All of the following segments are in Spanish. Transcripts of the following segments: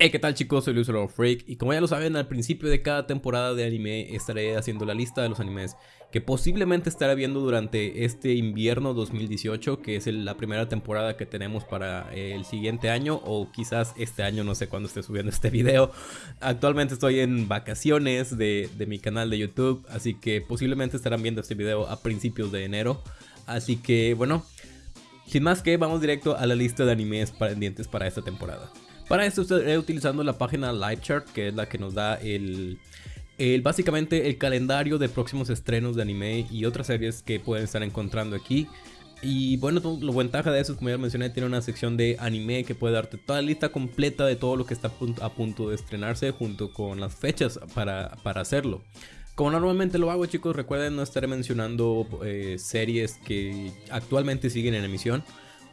Hey, ¿qué tal chicos? Soy Luis Freak y como ya lo saben, al principio de cada temporada de anime estaré haciendo la lista de los animes que posiblemente estaré viendo durante este invierno 2018, que es la primera temporada que tenemos para el siguiente año o quizás este año, no sé cuándo esté subiendo este video. Actualmente estoy en vacaciones de, de mi canal de YouTube, así que posiblemente estarán viendo este video a principios de enero. Así que bueno, sin más que vamos directo a la lista de animes pendientes para esta temporada. Para esto estaré utilizando la página Livechart, que es la que nos da el, básicamente el calendario de próximos estrenos de anime y otras series que pueden estar encontrando aquí. Y bueno, la ventaja de eso es como ya mencioné, tiene una sección de anime que puede darte toda la lista completa de todo lo que está a punto de estrenarse junto con las fechas para, hacerlo. Como normalmente lo hago chicos, recuerden no estaré mencionando eh, series que actualmente siguen en emisión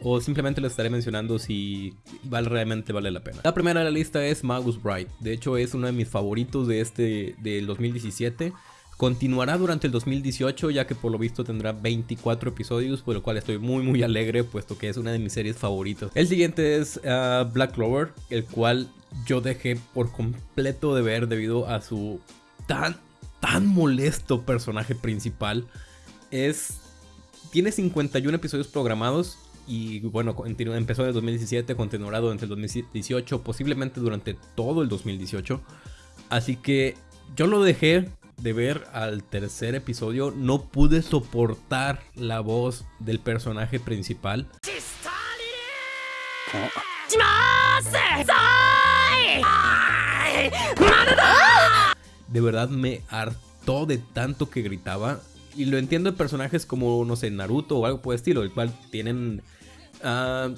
o simplemente lo estaré mencionando si vale, realmente vale la pena. La primera de la lista es Magus Bright, de hecho es uno de mis favoritos de este del 2017. Continuará durante el 2018 ya que por lo visto tendrá 24 episodios, por lo cual estoy muy muy alegre puesto que es una de mis series favoritas. El siguiente es ah, Black Clover, el cual yo dejé por completo de ver debido a su tan tan molesto personaje principal. Es tiene 51 episodios programados y bueno, empezó en el 2017, continuará durante el 2018, posiblemente durante todo el 2018. Así que yo lo dejé de ver al tercer episodio, no pude soportar la voz del personaje principal. De verdad me hartó de tanto que gritaba. Y lo entiendo en personajes como, no sé, Naruto o algo por el estilo, el cual tienen Ah,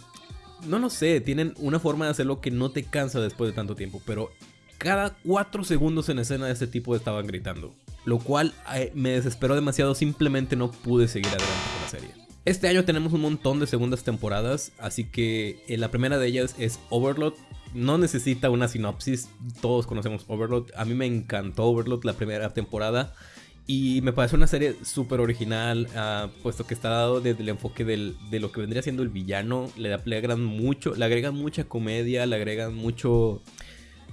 no lo sé, tienen una forma de hacerlo que no te cansa después de tanto tiempo, pero cada 4 segundos en escena de este tipo estaban gritando. Lo cual eh, me desesperó demasiado, simplemente no pude seguir adelante con la serie. Este año tenemos un montón de segundas temporadas, así que eh, la primera de ellas es Overlord. No necesita una sinopsis, todos conocemos Overlord. A mí me encantó Overlord la primera temporada. Y me parece una serie súper original, ah, puesto que está dado desde el enfoque de lo que vendría siendo el villano. Le, agregan mucho, le agregan mucha comedia, le agregan mucho...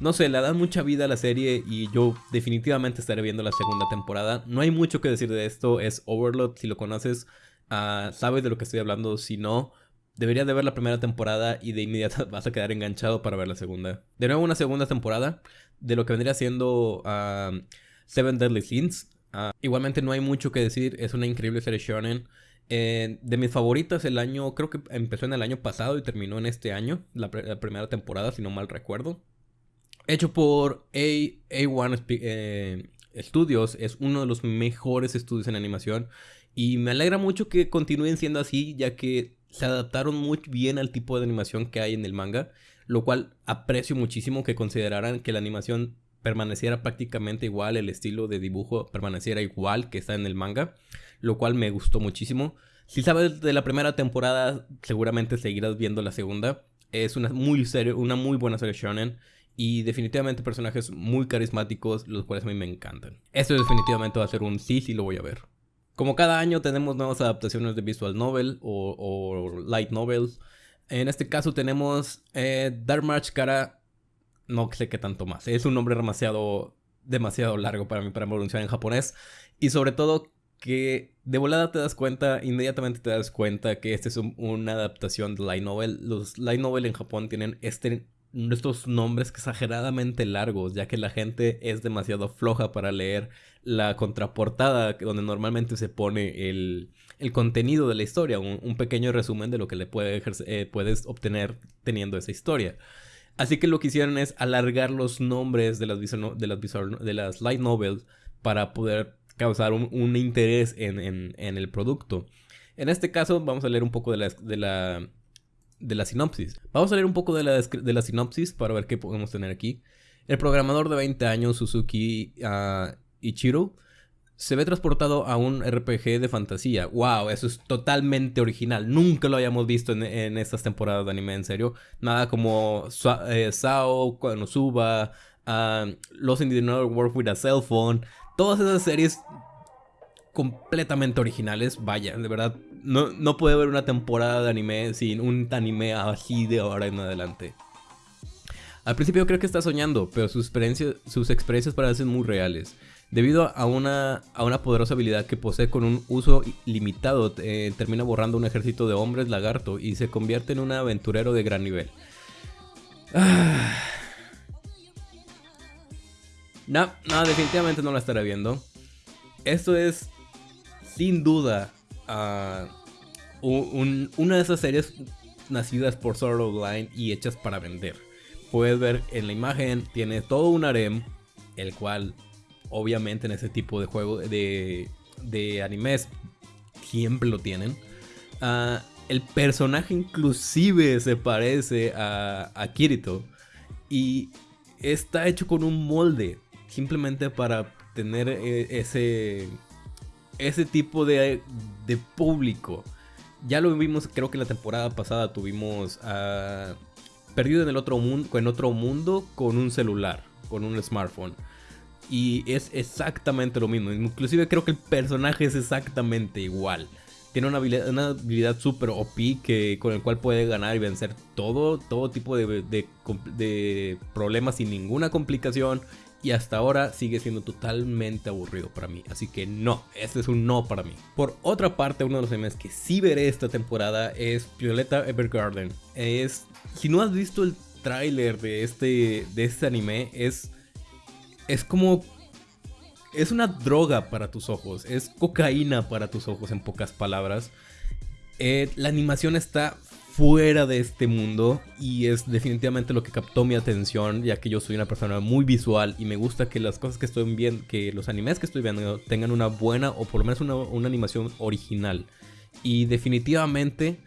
No sé, le dan mucha vida a la serie y yo definitivamente estaré viendo la segunda temporada. No hay mucho que decir de esto, es Overlord, si lo conoces, ah, sabes de lo que estoy hablando, si no, deberías de ver la primera temporada y de inmediato vas a quedar enganchado para ver la segunda. De nuevo una segunda temporada de lo que vendría siendo ah, Seven Deadly Sins. Ah, igualmente no hay mucho que decir, es una increíble serie shonen. Eh, de mis favoritas el año, creo que empezó en el año pasado y terminó en este año, la, primera temporada, si no mal recuerdo. Hecho por A, A1 eh, Studios, es uno de los mejores estudios en animación. Y me alegra mucho que continúen siendo así, ya que se adaptaron muy bien al tipo de animación que hay en el manga. Lo cual aprecio muchísimo que consideraran que la animación permaneciera prácticamente igual, el estilo de dibujo permaneciera igual que está en el manga, lo cual me gustó muchísimo. Si sabes de la primera temporada, seguramente seguirás viendo la segunda. Es una muy, serie, una muy buena serie shonen y definitivamente personajes muy carismáticos, los cuales a mí me encantan. Esto definitivamente va a ser un sí, sí lo voy a ver. Como cada año tenemos nuevas adaptaciones de visual novel o, light novels. En este caso tenemos eh, Dark March Kara no sé qué tanto más. Es un nombre demasiado, demasiado largo para mí para pronunciar en japonés. Y sobre todo que de volada te das cuenta, inmediatamente te das cuenta que esta es una adaptación de light novel. Los light novel en Japón tienen este, estos nombres exageradamente largos, ya que la gente es demasiado floja para leer la contraportada, donde normalmente se pone el, el contenido de la historia, un, pequeño resumen de lo que le puede eh, puedes obtener teniendo esa historia. Así que lo que hicieron es alargar los nombres de las, de las, de las light novels para poder causar un, interés en, el producto. En este caso vamos a leer un poco de la, de la, de la sinopsis. Vamos a leer un poco de la, de la sinopsis para ver qué podemos tener aquí. El programador de 20 años, Suzuki uh, Ichiro, se ve transportado a un RPG de fantasía. ¡Wow! Eso es totalmente original. Nunca lo hayamos visto en, estas temporadas de anime, en serio. Nada como eh, Sao, Konosuba, uh, Los in the World with a Cell Phone. Todas esas series completamente originales. Vaya, de verdad. No, no puede haber una temporada de anime sin un anime así de ahora en adelante. Al principio creo que está soñando, pero sus experiencias, sus experiencias parecen muy reales. Debido a una, a una poderosa habilidad que posee con un uso limitado, eh, termina borrando un ejército de hombres lagarto y se convierte en un aventurero de gran nivel. Ah. No, no, definitivamente no la estaré viendo. Esto es, sin duda, uh, una de esas series nacidas por Sword Online y hechas para vender. Puedes ver en la imagen, tiene todo un harem, el cual obviamente en ese tipo de juego de, de animes siempre lo tienen. Uh, el personaje inclusive se parece a, a Kirito y está hecho con un molde simplemente para tener eh, ese, ese tipo de, de público. Ya lo vimos, creo que la temporada pasada tuvimos Perdido en el otro mundo, en otro mundo con un celular, con un smartphone. Y es exactamente lo mismo. Inclusive creo que el personaje es exactamente igual. Tiene una habilidad, una habilidad super OP que, con el cual puede ganar y vencer todo, todo tipo de, de, problemas sin ninguna complicación y hasta ahora sigue siendo totalmente aburrido para mí. Así que no, este es un no para mí. Por otra parte, uno de los animes que sí veré esta temporada es Violeta Evergarden. Es, si no has visto el tráiler de este, de este anime, es, es como... Es una droga para tus ojos, es cocaína para tus ojos en pocas palabras. Eh, la animación está fuera de este mundo y es definitivamente lo que captó mi atención ya que yo soy una persona muy visual y me gusta que las cosas que estoy viendo, que los animes que estoy viendo tengan una buena o por lo menos una, animación original y definitivamente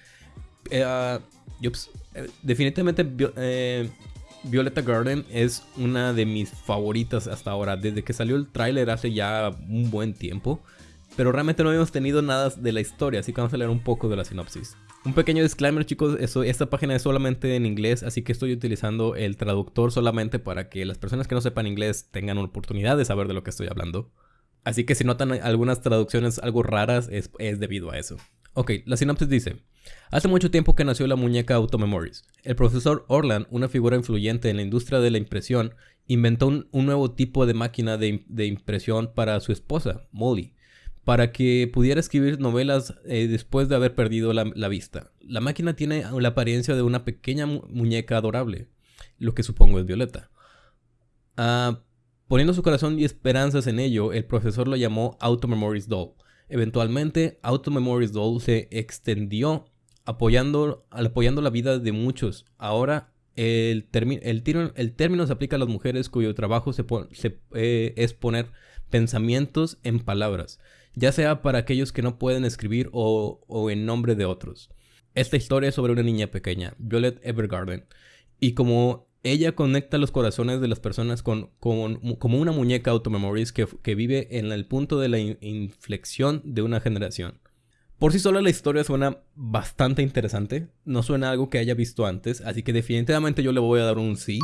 eh, ah, eh, definitivamente eh, Violeta Garden es una de mis favoritas hasta ahora desde que salió el tráiler hace ya un buen tiempo pero realmente no habíamos tenido nada de la historia así que vamos a leer un poco de la sinopsis un pequeño disclaimer chicos, eso, esta página es solamente en inglés, así que estoy utilizando el traductor solamente para que las personas que no sepan inglés tengan oportunidad de saber de lo que estoy hablando. Así que si notan algunas traducciones algo raras es, debido a eso. Ok, la sinopsis dice, hace mucho tiempo que nació la muñeca Automemories. El profesor Orland, una figura influyente en la industria de la impresión, inventó un, nuevo tipo de máquina de impresión para su esposa, Molly para que pudiera escribir novelas eh, después de haber perdido la, vista. La máquina tiene la apariencia de una pequeña muñeca adorable, lo que supongo es Violeta. Ah, poniendo su corazón y esperanzas en ello, el profesor lo llamó Auto Memories Doll. Eventualmente, Auto Memories Doll se extendió apoyando, apoyando la vida de muchos. Ahora, el, el, término se aplica a las mujeres cuyo trabajo eh, es poner pensamientos en palabras ya sea para aquellos que no pueden escribir o, en nombre de otros. Esta historia es sobre una niña pequeña, Violet Evergarden, y como ella conecta los corazones de las personas con, como una muñeca automemories que, que vive en el punto de la inflexión de una generación. Por sí sola la historia suena bastante interesante, no suena algo que haya visto antes, así que definitivamente yo le voy a dar un sí.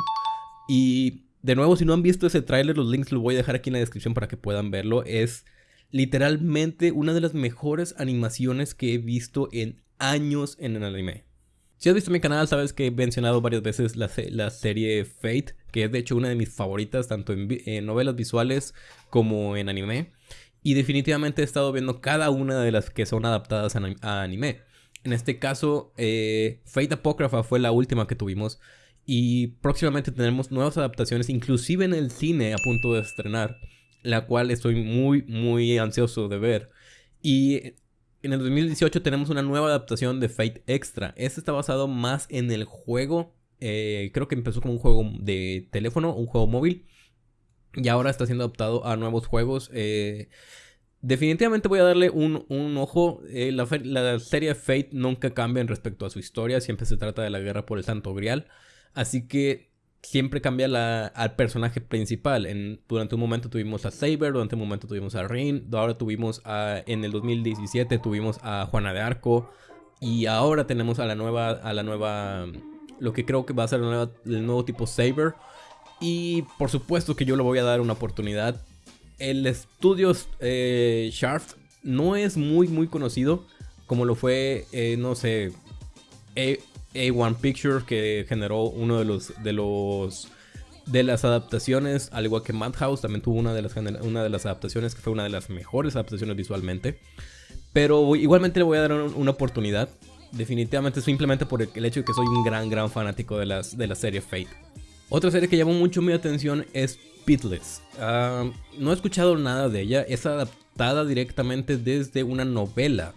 Y de nuevo, si no han visto ese tráiler, los links los voy a dejar aquí en la descripción para que puedan verlo. Es literalmente una de las mejores animaciones que he visto en años en el anime. Si has visto mi canal, sabes que he mencionado varias veces la, serie Fate, que es de hecho una de mis favoritas, tanto en, novelas visuales como en anime. Y definitivamente he estado viendo cada una de las que son adaptadas a, anime. En este caso, eh, Fate Apócrifa fue la última que tuvimos. Y próximamente tendremos nuevas adaptaciones, inclusive en el cine a punto de estrenar la cual estoy muy, muy ansioso de ver. Y en el 2018 tenemos una nueva adaptación de Fate Extra. Este está basado más en el juego. Eh, creo que empezó como un juego de teléfono, un juego móvil. Y ahora está siendo adaptado a nuevos juegos. Eh, definitivamente voy a darle un, ojo. Eh, la, la, serie Fate nunca cambia en respecto a su historia. Siempre se trata de la guerra por el Santo Grial. Así que siempre cambia la, al personaje principal. En, durante un momento tuvimos a Saber, durante un momento tuvimos a Rin, ahora tuvimos a, en el 2017 tuvimos a Juana de Arco y ahora tenemos a la nueva, a la nueva, lo que creo que va a ser el nuevo tipo Saber. Y por supuesto que yo le voy a dar una oportunidad. El estudio eh, Shaft no es muy muy conocido como lo fue, eh, no sé, eh, A1 Pictures que generó uno de los de los de las adaptaciones, al igual que Madhouse también tuvo una de las una de las adaptaciones que fue una de las mejores adaptaciones visualmente. Pero igualmente le voy a dar una oportunidad. Definitivamente simplemente por el hecho de que soy un gran gran fanático de las de la serie Fate. Otra serie que llamó mucho mi atención es Pitless. Ah, no he escuchado nada de ella, es adaptada directamente desde una novela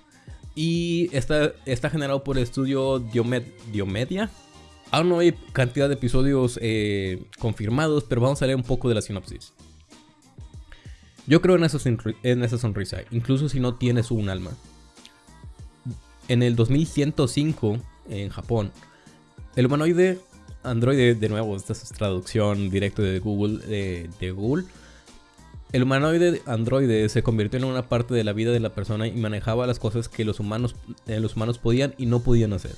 y está, está generado por el estudio Diomedia. Aún no hay cantidad de episodios eh, confirmados, pero vamos a leer un poco de la sinopsis. Yo creo en esa, en esa sonrisa, incluso si no tienes un alma. En el 2105, en Japón, el humanoide androide, de nuevo, esta es traducción directa de Google, de Google el humanoide androide se convirtió en una parte de la vida de la persona y manejaba las cosas que los humanos, eh, los humanos podían y no podían hacer.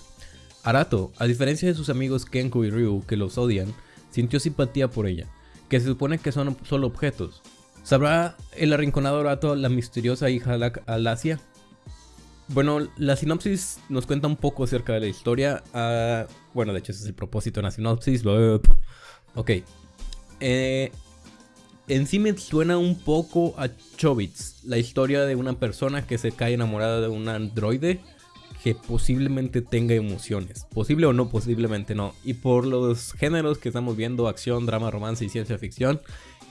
Arato, a diferencia de sus amigos Kenku y Ryu, que los odian, sintió simpatía por ella, que se supone que son solo objetos. ¿Sabrá el arrinconado Arato la misteriosa hija Alasia? Bueno, la sinopsis nos cuenta un poco acerca de la historia. Ah, bueno, de hecho ese es el propósito de la sinopsis. Ok. Eh, en sí me suena un poco a Chobits, la historia de una persona que se cae enamorada de un androide que posiblemente tenga emociones. Posible o no, posiblemente no. Y por los géneros que estamos viendo, acción, drama, romance y ciencia ficción,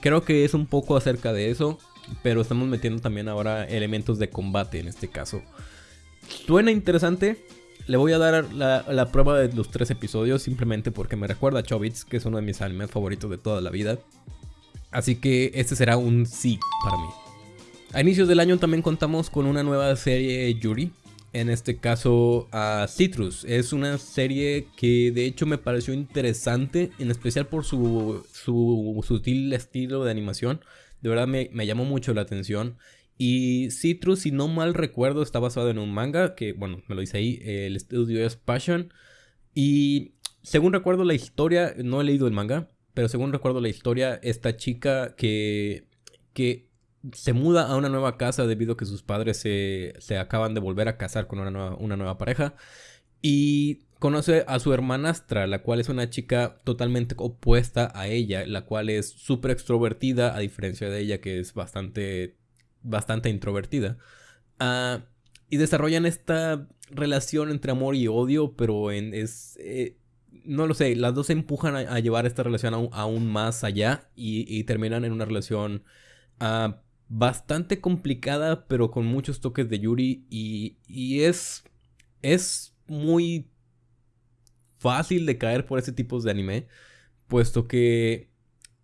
creo que es un poco acerca de eso. Pero estamos metiendo también ahora elementos de combate en este caso. Suena interesante. Le voy a dar la, prueba de los tres episodios simplemente porque me recuerda a Chobits, que es uno de mis animes favoritos de toda la vida. Así que este será un sí para mí. A inicios del año también contamos con una nueva serie Yuri. En este caso a Citrus. Es una serie que de hecho me pareció interesante. En especial por su, su sutil estilo de animación. De verdad me, llamó mucho la atención. Y Citrus, si no mal recuerdo, está basado en un manga. Que bueno, me lo dice ahí. El estudio es Passion. Y según recuerdo la historia, no he leído el manga pero según recuerdo la historia, esta chica que, que se muda a una nueva casa debido a que sus padres se, acaban de volver a casar con una nueva, una nueva pareja. Y conoce a su hermanastra, la cual es una chica totalmente opuesta a ella, la cual es súper extrovertida, a diferencia de ella que es bastante, bastante introvertida. Ah, y desarrollan esta relación entre amor y odio, pero en, es, eh, no lo sé, las dos se empujan a, llevar esta relación aún, más allá y, terminan en una relación ah, bastante complicada, pero con muchos toques de Yuri y, es, es muy fácil de caer por ese tipo de anime, puesto que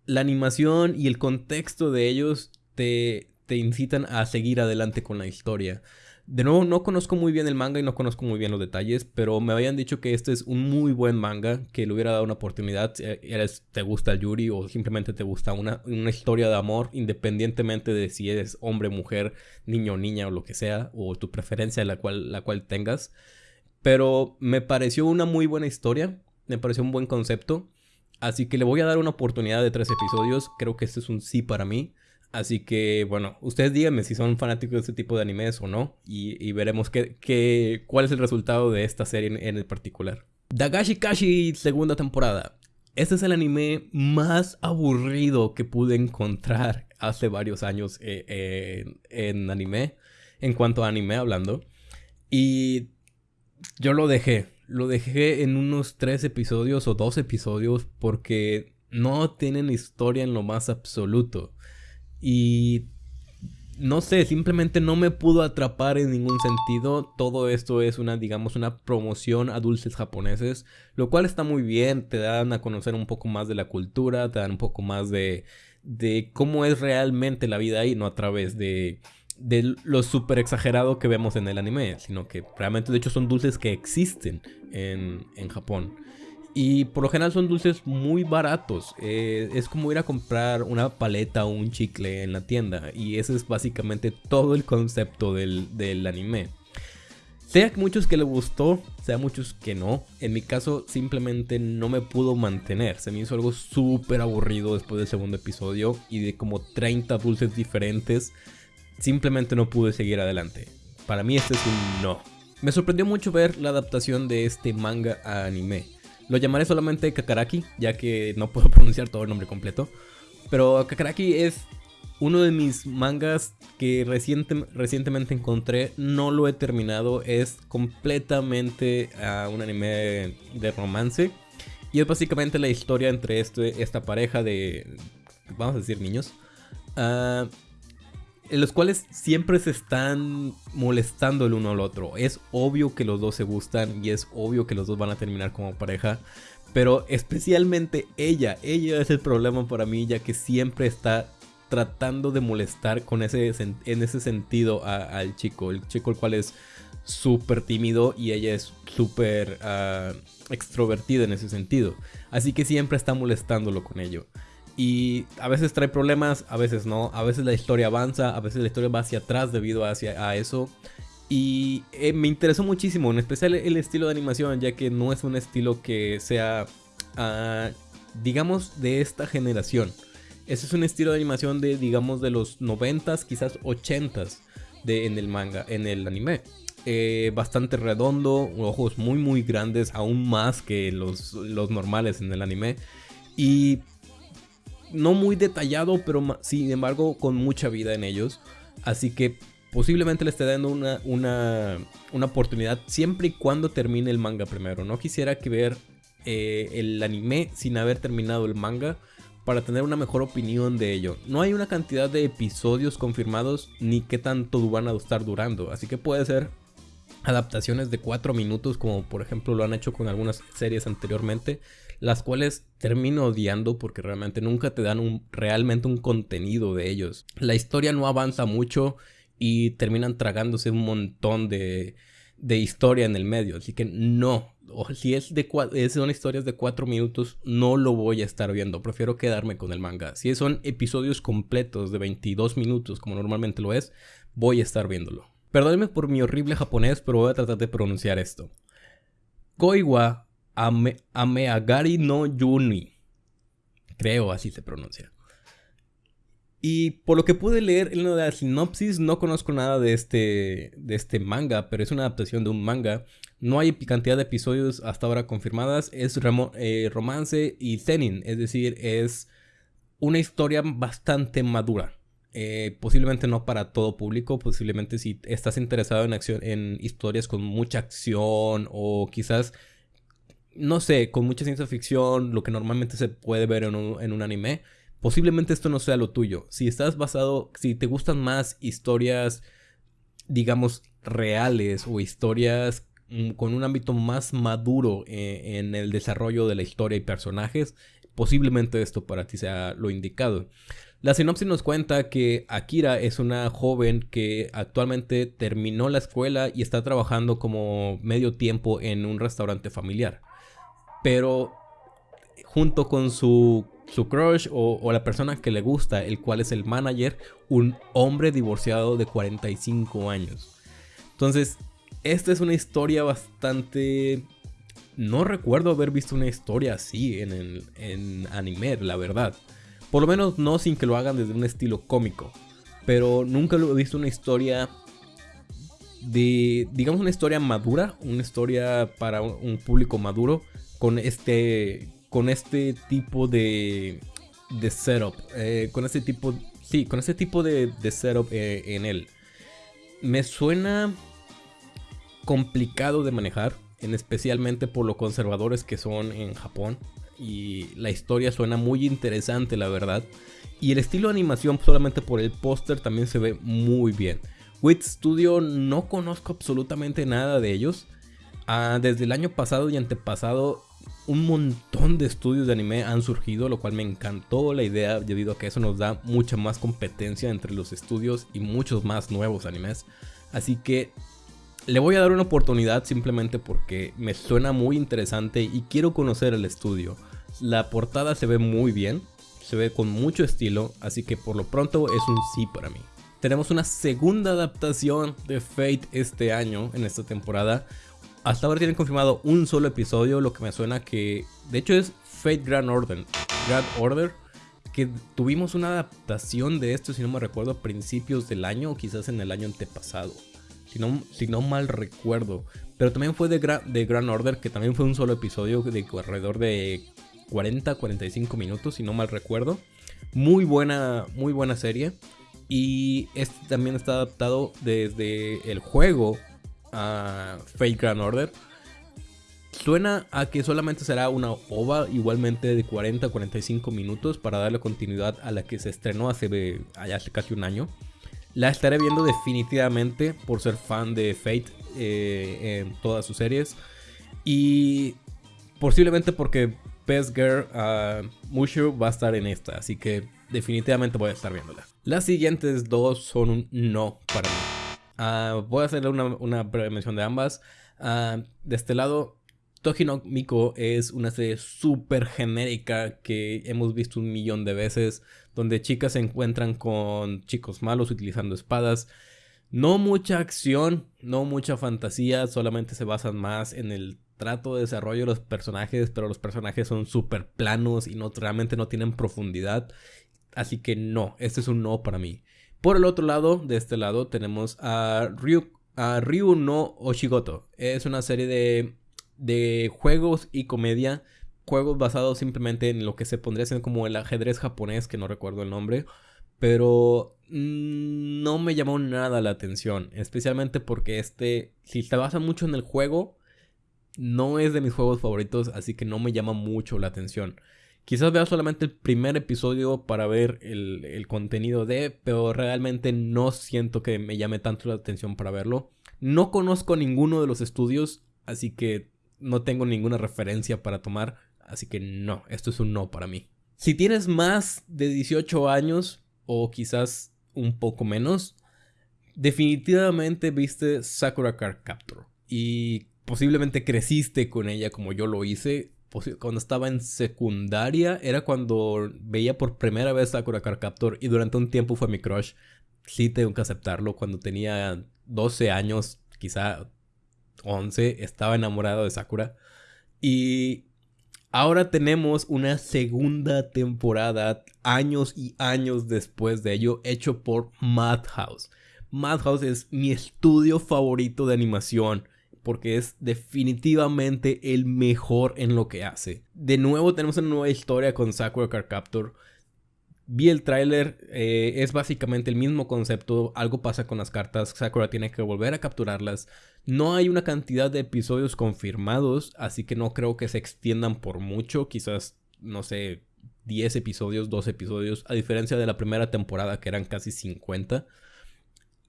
la animación y el contexto de ellos te, te incitan a seguir adelante con la historia. De nuevo, no conozco muy bien el manga y no conozco muy bien los detalles, pero me habían dicho que este es un muy buen manga, que le hubiera dado una oportunidad. Eres, te gusta el Yuri o simplemente te gusta una, una historia de amor, independientemente de si eres hombre, mujer, niño, o niña o lo que sea, o tu preferencia la cual, la cual tengas. Pero me pareció una muy buena historia, me pareció un buen concepto. Así que le voy a dar una oportunidad de tres episodios. Creo que este es un sí para mí. Así que, bueno, ustedes díganme si son fanáticos de este tipo de animes o no. Y, veremos qué, cuál es el resultado de esta serie en, el particular. Dagashi Kashi, segunda temporada. Este es el anime más aburrido que pude encontrar hace varios años eh, en anime. En cuanto a anime hablando. Y yo lo dejé. Lo dejé en unos tres episodios o dos episodios porque no tienen historia en lo más absoluto. Y no sé, simplemente no me pudo atrapar en ningún sentido. Todo esto es una, digamos, una promoción a dulces japoneses, lo cual está muy bien, te dan a conocer un poco más de la cultura, te dan un poco más de, de cómo es realmente la vida ahí, no a través de, de lo súper exagerado que vemos en el anime, sino que realmente de hecho son dulces que existen en, en Japón. Y por lo general son dulces muy baratos. Eh, es como ir a comprar una paleta o un chicle en la tienda. Y ese es básicamente todo el concepto del, anime. Sea muchos que le gustó, sea muchos que no. En mi caso simplemente no me pudo mantener. Se me hizo algo súper aburrido después del segundo episodio. Y de como 30 dulces diferentes. Simplemente no pude seguir adelante. Para mí este es un no. Me sorprendió mucho ver la adaptación de este manga a anime. Lo llamaré solamente Kakaraki, ya que no puedo pronunciar todo el nombre completo. Pero Kakaraki es uno de mis mangas que recientemente encontré, no lo he terminado, es completamente uh, un anime de romance. Y es básicamente la historia entre este, esta pareja de, vamos a decir, niños. Uh, en los cuales siempre se están molestando el uno al otro. Es obvio que los dos se gustan y es obvio que los dos van a terminar como pareja. Pero especialmente ella, ella es el problema para mí ya que siempre está tratando de molestar con ese, en ese sentido al chico. El chico el cual es súper tímido y ella es súper uh, extrovertida en ese sentido. Así que siempre está molestándolo con ello. Y a veces trae problemas, a veces no. A veces la historia avanza, a veces la historia va hacia atrás debido hacia, a eso. Y eh, me interesó muchísimo, en especial el estilo de animación, ya que no es un estilo que sea, uh, digamos, de esta generación. Ese es un estilo de animación de, digamos, de los 90s, quizás 80s de, en el manga, en el anime. Eh, bastante redondo, ojos muy muy grandes, aún más que los, los normales en el anime. Y no muy detallado, pero sin embargo con mucha vida en ellos. Así que posiblemente le esté dando una, una, una oportunidad siempre y cuando termine el manga primero. No quisiera que ver eh, el anime sin haber terminado el manga para tener una mejor opinión de ello. No hay una cantidad de episodios confirmados ni qué tanto van a estar durando. Así que puede ser adaptaciones de 4 minutos como por ejemplo lo han hecho con algunas series anteriormente las cuales termino odiando porque realmente nunca te dan un, realmente un contenido de ellos. La historia no avanza mucho y terminan tragándose un montón de, de historia en el medio. Así que no, o si es de son historias de 4 minutos, no lo voy a estar viendo. Prefiero quedarme con el manga. Si son episodios completos de 22 minutos, como normalmente lo es, voy a estar viéndolo. Perdónenme por mi horrible japonés, pero voy a tratar de pronunciar esto. Koiwa Ame, Ameagari no Yuni. Creo así se pronuncia. Y por lo que pude leer en la sinopsis, no conozco nada de este, de este manga, pero es una adaptación de un manga. No hay cantidad de episodios hasta ahora confirmadas. Es eh, romance y zenin, es decir, es una historia bastante madura. Eh, posiblemente no para todo público, posiblemente si estás interesado en, acción, en historias con mucha acción o quizás no sé, con mucha ciencia ficción, lo que normalmente se puede ver en un, anime, posiblemente esto no sea lo tuyo. Si estás basado, si te gustan más historias, digamos, reales o historias mm, con un ámbito más maduro eh, en el desarrollo de la historia y personajes, posiblemente esto para ti sea lo indicado. La sinopsis nos cuenta que Akira es una joven que actualmente terminó la escuela y está trabajando como medio tiempo en un restaurante familiar pero junto con su, su crush o, la persona que le gusta, el cual es el manager, un hombre divorciado de 45 años. Entonces, esta es una historia bastante... No recuerdo haber visto una historia así en, en anime, la verdad. Por lo menos no sin que lo hagan desde un estilo cómico. Pero nunca lo he visto una historia de, digamos, una historia madura, una historia para un público maduro, con este, con este tipo de, de setup, eh, con este tipo, sí, con este tipo de, setup eh, en él. Me suena complicado de manejar, en especialmente por lo conservadores que son en Japón. Y la historia suena muy interesante, la verdad. Y el estilo de animación, solamente por el póster, también se ve muy bien. Wit Studio no conozco absolutamente nada de ellos. Ah, desde el año pasado y antepasado un montón de estudios de anime han surgido, lo cual me encantó la idea debido a que eso nos da mucha más competencia entre los estudios y muchos más nuevos animes. Así que le voy a dar una oportunidad simplemente porque me suena muy interesante y quiero conocer el estudio. La portada se ve muy bien, se ve con mucho estilo, así que por lo pronto es un sí para mí. Tenemos una segunda adaptación de Fate este año, en esta temporada, hasta ahora tienen confirmado un solo episodio, lo que me suena que de hecho es Fate Grand Order. Grand Order que tuvimos una adaptación de esto, si no me recuerdo, a principios del año o quizás en el año antepasado. Si no, si no mal recuerdo. Pero también fue de, de Grand Order, que también fue un solo episodio de alrededor de 40, 45 minutos, si no mal recuerdo. Muy buena, muy buena serie. Y este también está adaptado desde el juego a Fate Grand Order. Suena a que solamente será una OVA igualmente de 40 45 minutos para darle continuidad a la que se estrenó hace, hace casi un año. La estaré viendo definitivamente por ser fan de Fate eh, en todas sus series. Y posiblemente porque Best Girl uh, Mushu va a estar en esta. Así que definitivamente voy a estar viéndola. Las siguientes dos son un no para mí. Ah, voy a hacerle una, breve mención de ambas. Ah, de este lado, Toji no Miko es una serie súper genérica que hemos visto un millón de veces, donde chicas se encuentran con chicos malos utilizando espadas. No mucha acción, no mucha fantasía, solamente se basan más en el trato de desarrollo de los personajes, pero los personajes son súper planos y no, realmente no tienen profundidad. Así que no, este es un no para mí. Por el otro lado, de este lado, tenemos a Ryu, a Ryu no Oshigoto. Es una serie de, de juegos y comedia. Juegos basados simplemente en lo que se pondría ser como el ajedrez japonés, que no recuerdo el nombre. Pero mm, no me llamó nada la atención. Especialmente porque este, si se basa mucho en el juego, no es de mis juegos favoritos, así que no me llama mucho la atención. Quizás vea solamente el primer episodio para ver el, contenido de, pero realmente no siento que me llame tanto la atención para verlo. No conozco ninguno de los estudios, así que no tengo ninguna referencia para tomar, así que no, esto es un no para mí. Si tienes más de 18 años, o quizás un poco menos, definitivamente viste Sakura Card Capture. Y posiblemente creciste con ella como yo lo hice. Cuando estaba en secundaria era cuando veía por primera vez Sakura Card Captor y durante un tiempo fue mi crush. Sí tengo que aceptarlo. Cuando tenía 12 años, quizá 11, estaba enamorado de Sakura. Y ahora tenemos una segunda temporada, años y años después de ello, hecho por Madhouse. Madhouse es mi estudio favorito de animación porque es definitivamente el mejor en lo que hace. De nuevo tenemos una nueva historia con Sakura Card Captor. Vi el tráiler, eh, es básicamente el mismo concepto, algo pasa con las cartas, Sakura tiene que volver a capturarlas. No hay una cantidad de episodios confirmados, así que no creo que se extiendan por mucho, quizás, no sé, 10 episodios, 12 episodios, a diferencia de la primera temporada que eran casi 50.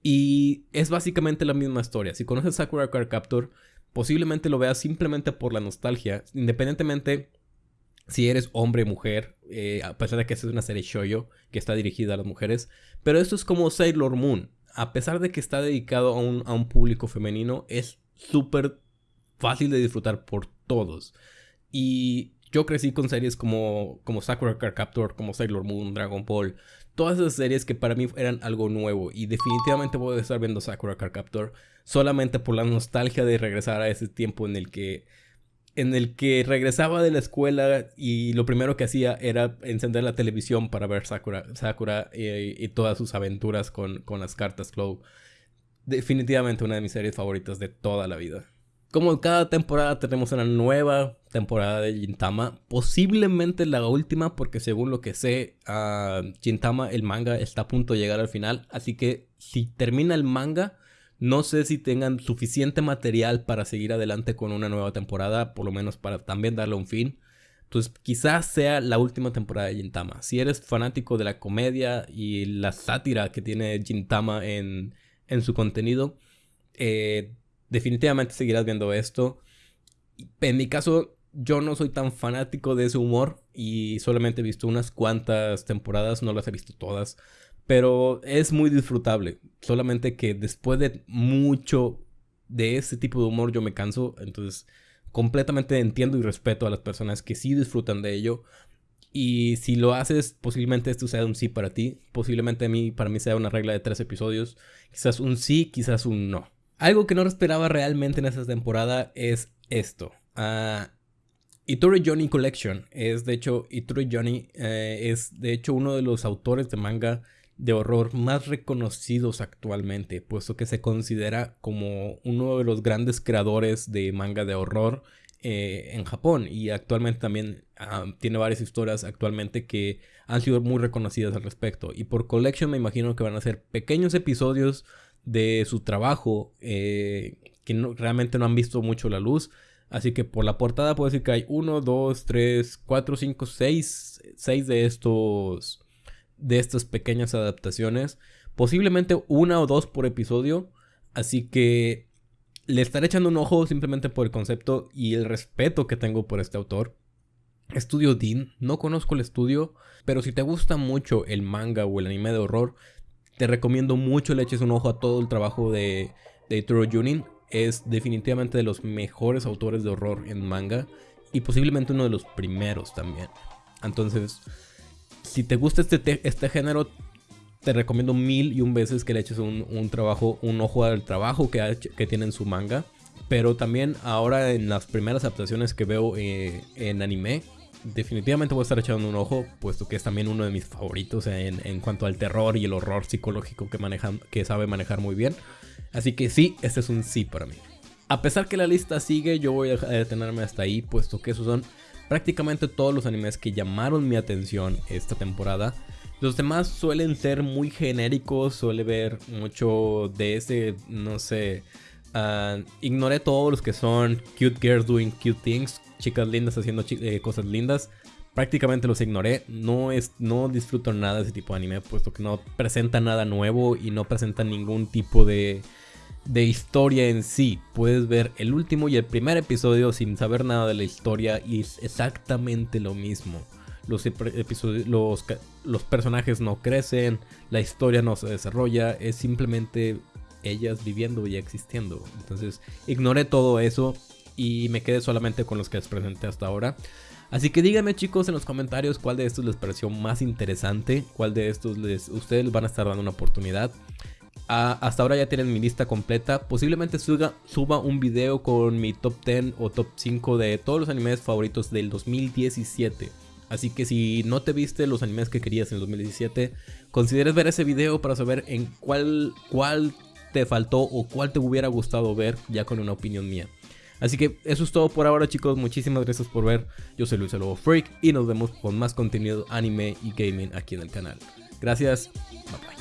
Y es básicamente la misma historia. Si conoces Sakura Card Captor, posiblemente lo veas simplemente por la nostalgia, independientemente si eres hombre o mujer, eh, a pesar de que es una serie shoyo que está dirigida a las mujeres. Pero esto es como Sailor Moon. A pesar de que está dedicado a un, a un público femenino, es súper fácil de disfrutar por todos. Y yo crecí con series como, como Sakura Card Captor, como Sailor Moon, Dragon Ball, todas esas series que para mí eran algo nuevo y definitivamente voy a estar viendo Sakura Card Captor solamente por la nostalgia de regresar a ese tiempo en el que en el que regresaba de la escuela y lo primero que hacía era encender la televisión para ver Sakura, Sakura y, todas sus aventuras con, con las cartas Flow. Definitivamente una de mis series favoritas de toda la vida. Como cada temporada tenemos una nueva temporada de Gintama. Posiblemente la última porque según lo que sé, uh, el manga, está a punto de llegar al final. Así que si termina el manga, no sé si tengan suficiente material para seguir adelante con una nueva temporada. Por lo menos para también darle un fin. Entonces quizás sea la última temporada de Gintama. Si eres fanático de la comedia y la sátira que tiene Gintama en, en su contenido, eh, definitivamente seguirás viendo esto. En mi caso, yo no soy tan fanático de ese humor y solamente he visto unas cuantas temporadas, no las he visto todas, pero es muy disfrutable. Solamente que después de mucho de ese tipo de humor yo me canso, entonces completamente entiendo y respeto a las personas que sí disfrutan de ello. Y si lo haces, posiblemente esto sea un sí para ti. Posiblemente a mí, para mí sea una regla de tres episodios. Quizás un sí, quizás un no. Algo que no esperaba realmente en esta temporada es esto. Uh, Ituri Johnny Collection es de hecho, Ituri Johnny eh, es de hecho uno de los autores de manga de horror más reconocidos actualmente, puesto que se considera como uno de los grandes creadores de manga de horror eh, en Japón. Y actualmente también ah, tiene varias historias actualmente que han sido muy reconocidas al respecto. Y por Collection me imagino que van a ser pequeños episodios de su trabajo eh, que realmente no han visto mucho la luz. Así que por la portada puedo decir que hay 1, 2, 3, 4, 5, 6 6 de estos de estas pequeñas adaptaciones. Posiblemente una o dos por episodio. Así que le estaré echando un ojo simplemente por el concepto y el respeto que tengo por este autor. Estudio Dean, no conozco el estudio, pero si te gusta mucho el manga o el anime de horror, te recomiendo mucho le eches un ojo a todo el trabajo de, de Junin. Es definitivamente de los mejores autores de horror en manga y posiblemente uno de los primeros también. Entonces, si te gusta este, este género, te recomiendo mil y un veces que le eches un, trabajo, un ojo al trabajo que, que tiene en su manga. Pero también ahora en las primeras adaptaciones que veo eh, en anime, definitivamente voy a estar echando un ojo, puesto que es también uno de mis favoritos en, en cuanto al terror y el horror psicológico que, manejan, que sabe manejar muy bien. Así que sí, este es un sí para mí. A pesar que la lista sigue, yo voy a detenerme hasta ahí, puesto que esos son prácticamente todos los animes que llamaron mi atención esta temporada. Los demás suelen ser muy genéricos, suele ver mucho de ese, no sé, uh, ignoré todos los que son cute girls doing cute things, chicas lindas haciendo eh, cosas lindas. Prácticamente los ignoré, no, es, no disfruto nada de ese tipo de anime, puesto que no presenta nada nuevo y no presenta ningún tipo de de historia en sí. Puedes ver el último y el primer episodio sin saber nada de la historia y es exactamente lo mismo. Los, los, los personajes no crecen, la historia no se desarrolla, es simplemente ellas viviendo y existiendo. Entonces ignoré todo eso y me quedé solamente con los que les presenté hasta ahora. Así que díganme chicos en los comentarios cuál de estos les pareció más interesante, cuál de estos les, ustedes van a estar dando una oportunidad hasta ahora ya tienen mi lista completa. Posiblemente suba, suba un video con mi top 10 o top 5 de todos los animes favoritos del 2017. Así que si no te viste los animes que querías en el 2017, consideres ver ese video para saber en cuál, cuál te faltó o cuál te hubiera gustado ver ya con una opinión mía. Así que eso es todo por ahora chicos, muchísimas gracias por ver. Yo soy Luis Lobo Freak y nos vemos con más contenido anime y gaming aquí en el canal. Gracias, bye bye.